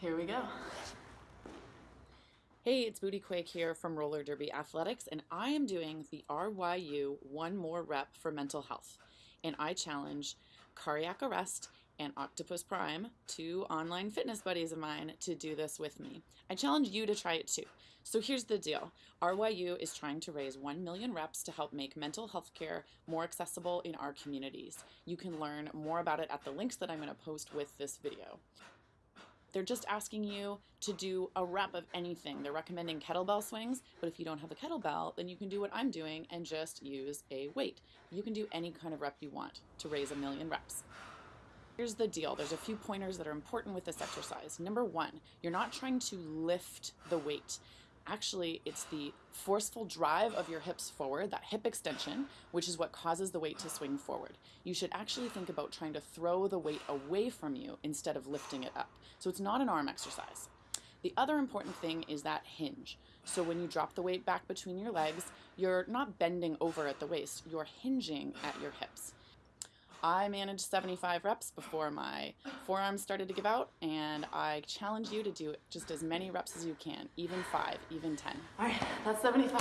Here we go. Hey, it's Booty Quake here from Roller Derby Athletics, and I am doing the RYU One More Rep for Mental Health. And I challenge Cardiac Arrest and Octopus Prime, two online fitness buddies of mine, to do this with me. I challenge you to try it too. So here's the deal RYU is trying to raise 1 million reps to help make mental health care more accessible in our communities. You can learn more about it at the links that I'm going to post with this video. They're just asking you to do a rep of anything. They're recommending kettlebell swings, but if you don't have a kettlebell, then you can do what I'm doing and just use a weight. You can do any kind of rep you want to raise a million reps. Here's the deal. There's a few pointers that are important with this exercise. Number one, you're not trying to lift the weight. Actually, it's the forceful drive of your hips forward, that hip extension, which is what causes the weight to swing forward. You should actually think about trying to throw the weight away from you instead of lifting it up. So it's not an arm exercise. The other important thing is that hinge. So when you drop the weight back between your legs, you're not bending over at the waist, you're hinging at your hips. I managed 75 reps before my forearms started to give out, and I challenge you to do just as many reps as you can, even five, even 10. All right, that's 75.